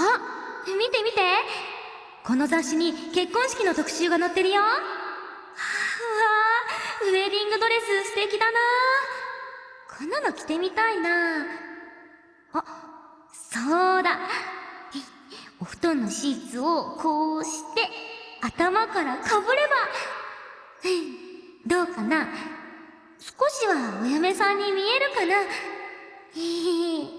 あ見て見て。この雑誌に結婚式の特集が載ってるよ。はあ、うわウェディングドレス素敵だな。こんなの着てみたいな。あ、そうだ。お布団のシーツをこうして、頭からかぶれば、どうかな。少しはお嫁さんに見えるかな。へへ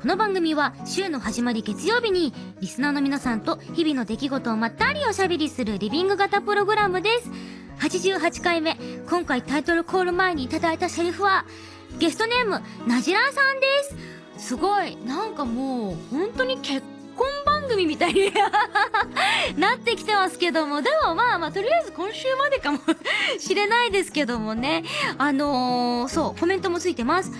この番組は週の始まり月曜日にリスナーの皆さんと日々の出来事をまったりおしゃべりするリビング型プログラムです。88回目、今回タイトルコール前にいただいたセリフは、ゲストネーム、なじらさんです。すごい、なんかもう、本当に結婚番組みたいに なってきてますけども、でもまあまあ、とりあえず今週までかもしれないですけどもね。あのー、そう、コメントもついてます。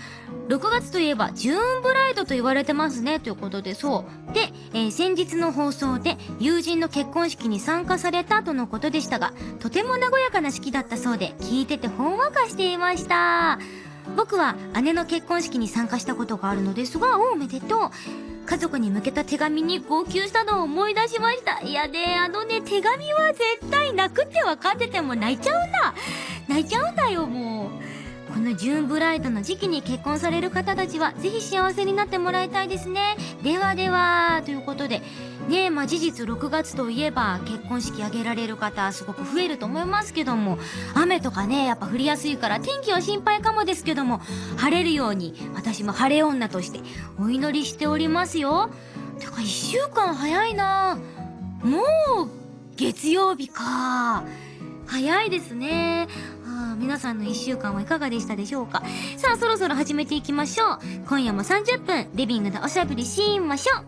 6月といえばジューンブライドと言われてますねということでそうで、えー、先日の放送で友人の結婚式に参加されたとのことでしたがとても和やかな式だったそうで聞いててほんわかしていました僕は姉の結婚式に参加したことがあるのですがおめでとう家族に向けた手紙に号泣したのを思い出しました。いやね、あのね、手紙は絶対泣くって分かってても泣いちゃうんだ。泣いちゃうんだよ、もう。このジューンブライドの時期に結婚される方たちはぜひ幸せになってもらいたいですね。ではでは、ということで、ねえ、まあ事実6月といえば結婚式挙げられる方すごく増えると思いますけども、雨とかね、やっぱ降りやすいから天気は心配かもですけども、晴れるように私も晴れ女としてお祈りしておりますよ。てか1週間早いなもう月曜日か。早いですね。皆さんの1週間はいかがでしたでしょうか？さあ、そろそろ始めていきましょう。今夜も30分、リビングでおしゃべりしましょう。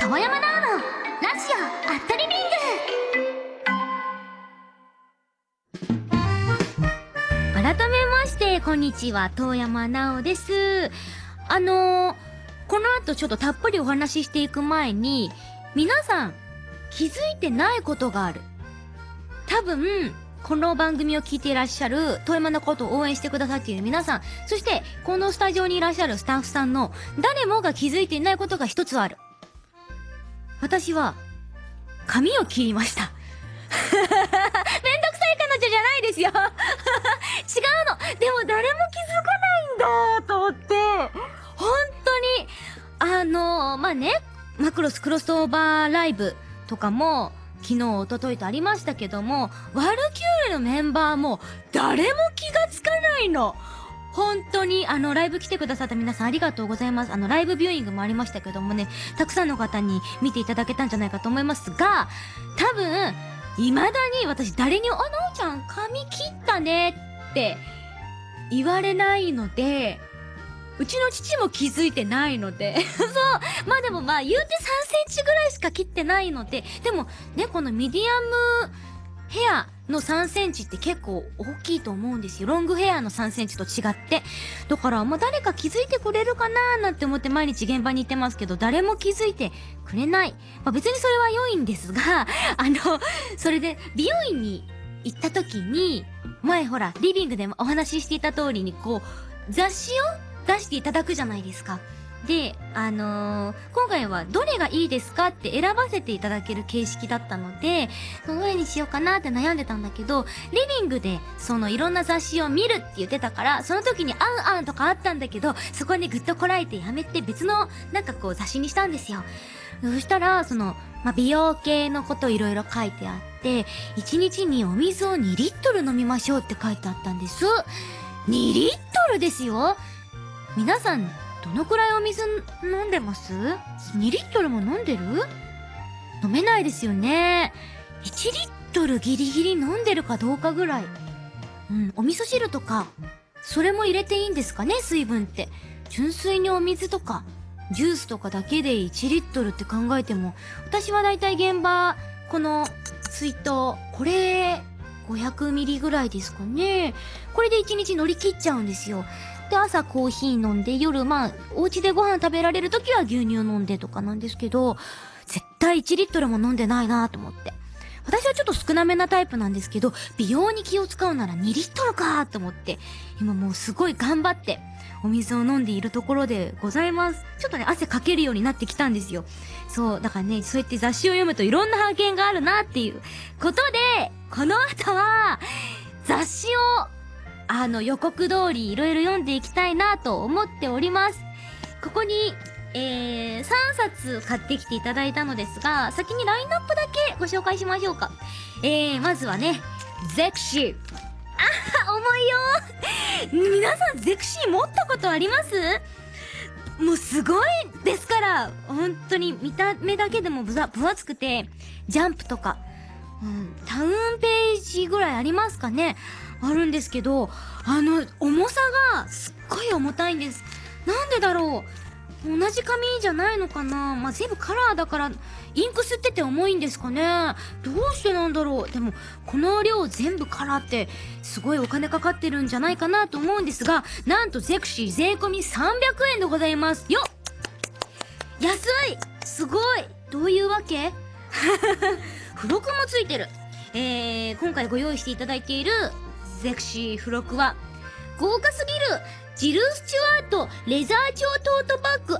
遠山奈緒のラジオアットリビング改めまして、こんにちは、遠山奈緒です。あのー、この後ちょっとたっぷりお話ししていく前に、皆さん、気づいてないことがある。多分、この番組を聞いていらっしゃる、遠山のことを応援してくださっている皆さん、そして、このスタジオにいらっしゃるスタッフさんの、誰もが気づいていないことが一つある。私は、髪を切りました。めんどくさい彼女じゃないですよ 違うのでも誰も気づかないんだと思って、本当に、あのー、まあ、ね、マクロスクロスオーバーライブとかも、昨日、おとといとありましたけども、ワルキューレのメンバーも誰も気がつかないの。本当に、あの、ライブ来てくださった皆さんありがとうございます。あの、ライブビューイングもありましたけどもね、たくさんの方に見ていただけたんじゃないかと思いますが、多分、未だに私誰に、あ、なおちゃん髪切ったねって言われないので、うちの父も気づいてないので そう。まあでもまあ言うて3センチぐらいしか切ってないので、でもね、このミディアムヘアの3センチって結構大きいと思うんですよ。ロングヘアの3センチと違って。だから、まあ誰か気づいてくれるかなーなんて思って毎日現場に行ってますけど、誰も気づいてくれない。まあ別にそれは良いんですが、あの、それで美容院に行った時に、前ほら、リビングでもお話ししていた通りに、こう、雑誌を出していただくじゃないですか。で、あのー、今回はどれがいいですかって選ばせていただける形式だったので、どれにしようかなって悩んでたんだけど、リビングでそのいろんな雑誌を見るって言ってたから、その時にあんあんとかあったんだけど、そこにぐっとこらえてやめて別のなんかこう雑誌にしたんですよ。そしたら、その、まあ、美容系のこといろいろ書いてあって、1日にお水を2リットル飲みましょうって書いてあったんです。2リットルですよ皆さん、どのくらいお水飲んでます ?2 リットルも飲んでる？飲めないですよね。1リットルギリギリ飲んでるかどうかぐらい。うん、お味噌汁とか、それも入れていいんですかね、水分って。純粋にお水とか、ジュースとかだけで1リットルって考えても、私はだいたい現場、この水筒、これ、500ミリぐらいですかね。これで1日乗り切っちゃうんですよ。で、朝コーヒー飲んで、夜まあ、お家でご飯食べられる時は牛乳飲んでとかなんですけど、絶対1リットルも飲んでないなと思って。私はちょっと少なめなタイプなんですけど、美容に気を使うなら2リットルかと思って、今もうすごい頑張って、お水を飲んでいるところでございます。ちょっとね、汗かけるようになってきたんですよ。そう、だからね、そうやって雑誌を読むといろんな発見があるなっていうことで、この後は、雑誌を、あの、予告通りいろいろ読んでいきたいなと思っております。ここに、えー、3冊買ってきていただいたのですが、先にラインナップだけご紹介しましょうか。えー、まずはね、ゼクシー。あ重いよ皆さんゼクシー持ったことあります？もうすごいですから本当に見た目だけでも分厚くて、ジャンプとか、うん、タウンページぐらいありますかねあるんですけど、あの、重さがすっごい重たいんです。なんでだろう？同じ紙じゃないのかな？まあ、全部カラーだから、インク吸ってて重いんですかね？どうしてなんだろう？でも、この量全部カラーって、すごいお金かかってるんじゃないかなと思うんですが、なんとゼクシー税込300円でございます。よっ！安い！すごい！どういうわけ？付録もついてる。えー、今回ご用意していただいているゼクシー付録は、豪華すぎるジル・スチュワートレザー調トートバッグ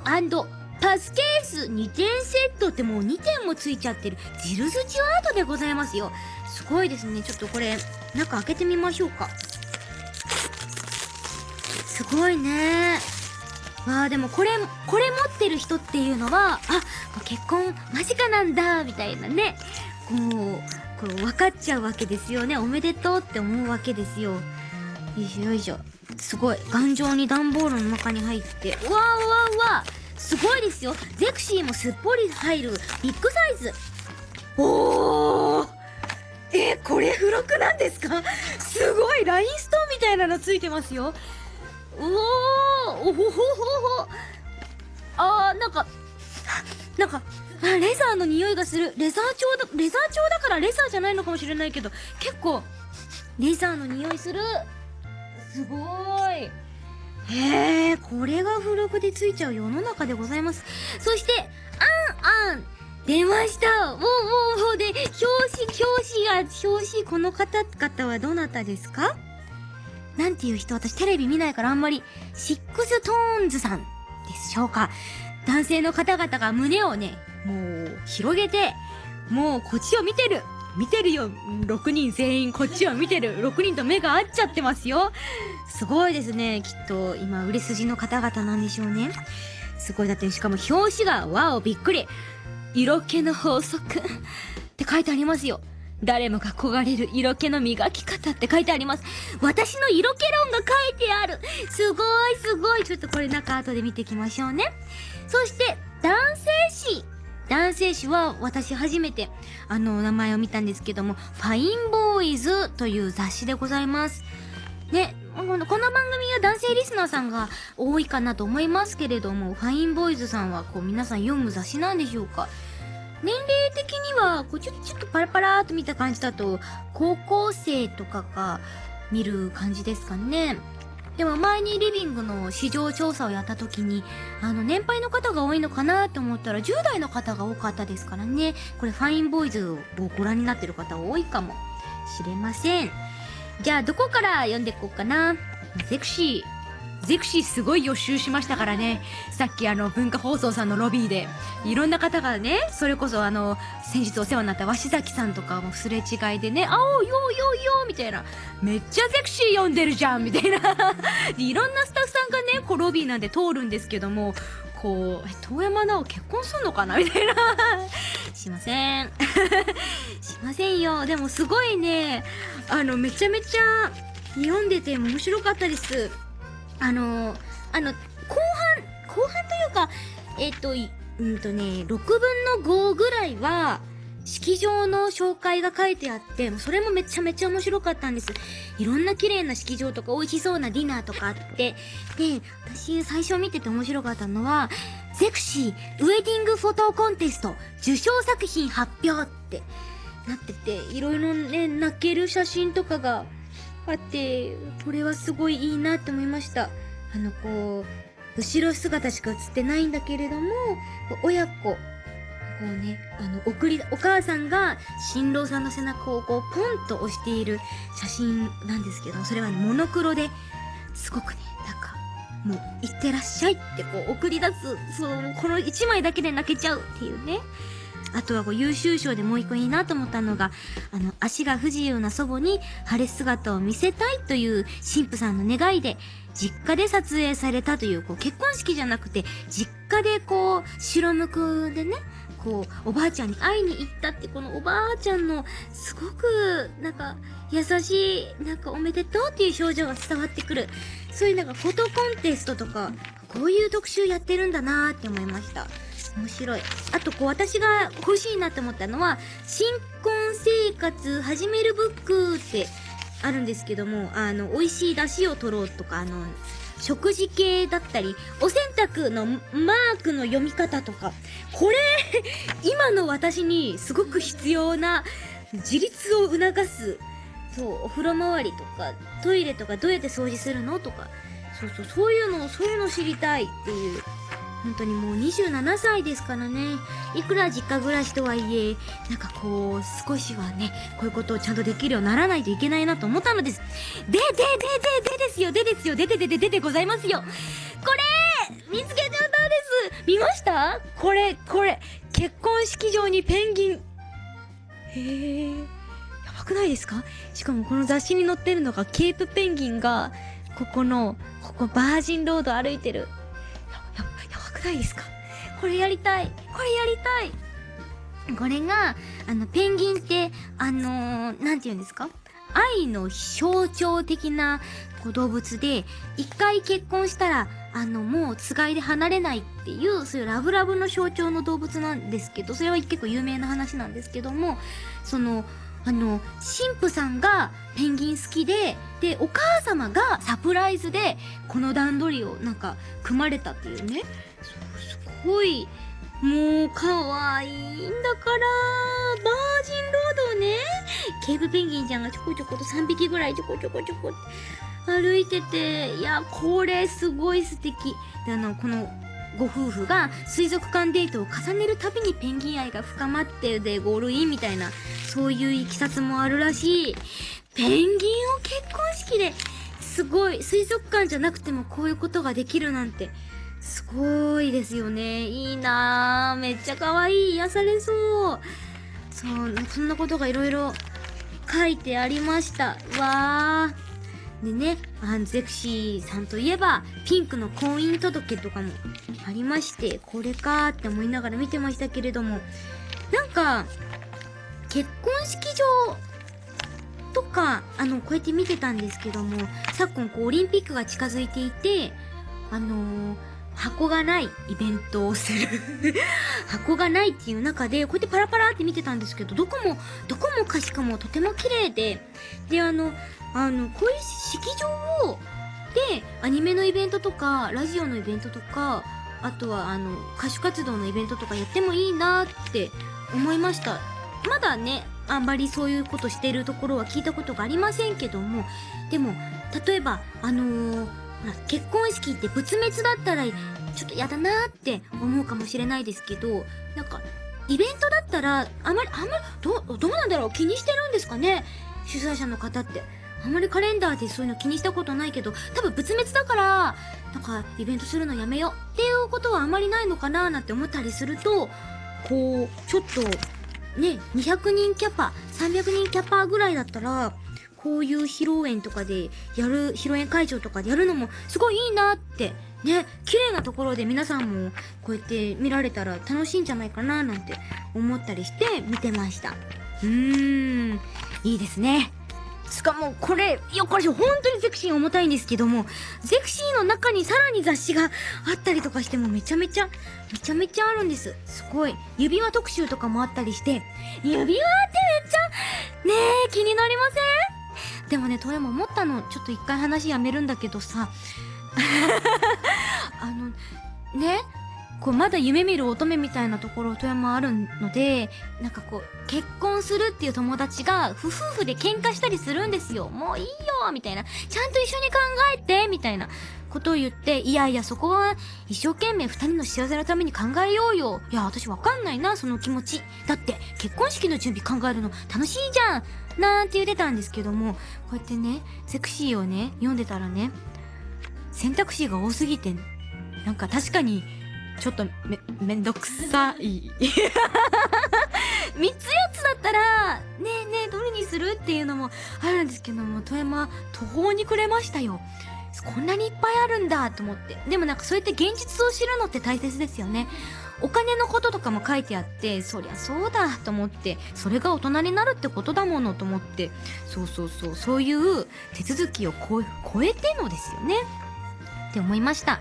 パスケース2点セットってもう2点もついちゃってるジル・スチュワートでございますよ。すごいですね。ちょっとこれ、中開けてみましょうか。すごいねわあでもこれ、これ持ってる人っていうのは、あ、結婚間近なんだ、みたいなね。こう、こう分かっちゃうわけですよね。おめでとうって思うわけですよ。よいしょよいしょ。すごい頑丈に段ボールの中に入って。うわうわうわすごいですよ。ゼクシーもすっぽり入る。ビッグサイズ。おー。え、これ付録なんですか？すごいラインストーンみたいなのついてますよ。おー。おほほほほ。あーなんかなんかあレザーの匂いがする。レザー調だレザー調だからレザーじゃないのかもしれないけど。結構レザーの匂いする。すごい。へえこれが付録でついちゃう世の中でございます。そして anan。出ました。もうもうもうで表紙表紙が表紙この方々はどなたですか？なんていう人？私テレビ見ないからあんまり。 SixTONES さんでしょうか？男性の方々が胸をねもう広げてもうこっちを見てる見てるよ !6 人全員こっちを見てる !6 人と目が合っちゃってますよすごいですね。きっと今売れ筋の方々なんでしょうね。すごい。だってしかも表紙がわおびっくり色気の法則って書いてありますよ。誰もが焦がれる色気の磨き方って書いてあります。私の色気論が書いてあるすごいすごいちょっとこれ中後で見ていきましょうね。そして、男性誌男性誌は私初めてあのお名前を見たんですけども、ファインボーイズという雑誌でございます。ね、この番組は男性リスナーさんが多いかなと思いますけれども、ファインボーイズさんはこう皆さん読む雑誌なんでしょうか年齢的には、こうちょちょっとパラパラーと見た感じだと、高校生とかが見る感じですかね。でも前にリビングの市場調査をやった時に、あの、年配の方が多いのかなと思ったら、10代の方が多かったですからね。これ、ファインボーイズをご覧になってる方多いかもしれません。じゃあ、どこから読んでいこうかな。セクシー。ゼクシーすごい予習しましたからね。さっきあの文化放送さんのロビーで、いろんな方がね、それこそあの、先日お世話になった鷲崎さんとかもすれ違いでね、あおよよよみたいな、めっちゃゼクシー読んでるじゃんみたいな。いろんなスタッフさんがね、こうロビーなんで通るんですけども、こう、え、遠山奈緒結婚すんのかな？みたいな。しません。しませんよ。でもすごいね、あの、めちゃめちゃ読んでて面白かったです。あのあの、後半、後半というか、えっ、と、うんとね、6分の5ぐらいは、式場の紹介が書いてあって、それもめちゃめちゃ面白かったんです。いろんな綺麗な式場とか美味しそうなディナーとかあって、で、私最初見てて面白かったのは、ゼクシーウェディングフォトコンテスト受賞作品発表って、なってて、いろいろね、泣ける写真とかがあって、これはすごいいいなって思いました。あの、こう、後ろ姿しか写ってないんだけれども、親子、こうね、あの、送り、お母さんが新郎さんの背中をこう、ポンと押している写真なんですけど、それはモノクロで、すごくね、なんか、もう、いってらっしゃいってこう、送り出す、その、この一枚だけで泣けちゃうっていうね。あとはこう優秀賞でもう一個いいなと思ったのが、あの、足が不自由な祖母に晴れ姿を見せたいという神父さんの願いで、実家で撮影されたという、こう、結婚式じゃなくて、実家でこう、白むくでね、こう、おばあちゃんに会いに行ったって、このおばあちゃんの、すごく、なんか、優しい、なんかおめでとうっていう表情が伝わってくる。そういうなんかフォトコンテストとか、こういう特集やってるんだなーって思いました。面白い。あと、こう、私が欲しいなって思ったのは、新婚生活始めるブックってあるんですけども、あの、美味しい出汁を取ろうとか、あの、食事系だったり、お洗濯のマークの読み方とか、これ、今の私にすごく必要な自立を促す、そう、お風呂周りとか、トイレとかどうやって掃除するのとか、そうそう、そういうの、そういうの知りたいっていう本当にもう27歳ですからね。いくら実家暮らしとはいえ、なんかこう、少しはね、こういうことをちゃんとできるようにならないといけないなと思ったのです。で、で、で、で、でですよ、でですよ、ででででででございますよ。これ見つけちゃったんです見ました？これ、これ、結婚式場にペンギン。へえ、やばくないですか？しかもこの雑誌に載ってるのがケープペンギンが、ここの、ここバージンロード歩いてる。くないですか？これやりたい。これやりたい。これが、あの、ペンギンって、あのー、なんて言うんですか？愛の象徴的な動物で、一回結婚したら、あの、もうつがいで離れないっていう、そういうラブラブの象徴の動物なんですけど、それは結構有名な話なんですけども、その、あの、神父さんがペンギン好きで、で、お母様がサプライズで、この段取りをなんか、組まれたっていうね。すごい、もう、可愛いんだから、バージンロードをね、ケーブペンギンちゃんがちょこちょこと3匹ぐらいちょこちょこちょこ歩いてて、いや、これすごい素敵。で、あの、この、ご夫婦が水族館デートを重ねるたびにペンギン愛が深まってでゴールインみたいなそういういきさつもあるらしい。ペンギンを結婚式ですごい水族館じゃなくてもこういうことができるなんて。すごいですよね。いいなめっちゃ可愛い。癒されそう。そうそんなことがいろいろ書いてありました。わー。でね、あの、ゼクシーさんといえば、ピンクの婚姻届とかもありまして、これかーって思いながら見てましたけれども、なんか、結婚式場とか、あの、こうやって見てたんですけども、昨今こう、オリンピックが近づいていて、あのー、箱がないイベントをする 箱がないっていう中で、こうやってパラパラって見てたんですけど、どこも、どこもかしかもとても綺麗で、で、あの、あの、こういう式場を、で、アニメのイベントとか、ラジオのイベントとか、あとは、あの、歌手活動のイベントとかやってもいいなって思いました。まだね、あんまりそういうことしてるところは聞いたことがありませんけども、でも、例えば、あのー、結婚式って仏滅だったら、ちょっと嫌だなって思うかもしれないですけど、なんか、イベントだったら、あまり、あんまり、ど、どうなんだろう？気にしてるんですかね？主催者の方って。あんまりカレンダーでそういうの気にしたことないけど、多分仏滅だから、なんかイベントするのやめようっていうことはあまりないのかななんて思ったりすると、こう、ちょっと、ね、200人キャパ、300人キャパぐらいだったら、こういう披露宴とかでやる、披露宴会場とかでやるのもすごいいいなって、ね、綺麗なところで皆さんもこうやって見られたら楽しいんじゃないかななんて思ったりして見てました。うーん、いいですね。しかもこれ、いや、これ本当にゼクシー重たいんですけども、ゼクシーの中にさらに雑誌があったりとかしてもめちゃめちゃ、めちゃめちゃあるんです。すごい。指輪特集とかもあったりして、指輪ってめっちゃ、ねえ、気になりません？でもね、トヤも思ったの、ちょっと一回話やめるんだけどさ、あの、ね、こうまだ夢見る乙女みたいなところ富山あるのでなんかこう結婚するっていう友達が夫婦で喧嘩したりするんですよ。もういいよみたいな。ちゃんと一緒に考えてみたいなことを言っていやいやそこは一生懸命二人の幸せのために考えようよ。いや私わかんないなその気持ち。だって結婚式の準備考えるの楽しいじゃん。なんて言ってたんですけどもこうやってねセクシーをね読んでたらね選択肢が多すぎてなんか確かにちょっとめ、めんどくさい。三つ四つだったら、ねえねえ、どれにするっていうのもあるんですけども、富山、途方に暮れましたよ。こんなにいっぱいあるんだと思って。でもなんかそうやって現実を知るのって大切ですよね。お金のこととかも書いてあって、そりゃそうだと思って、それが大人になるってことだものと思って、そうそうそう、そういう手続きを超えてのですよね。って思いました。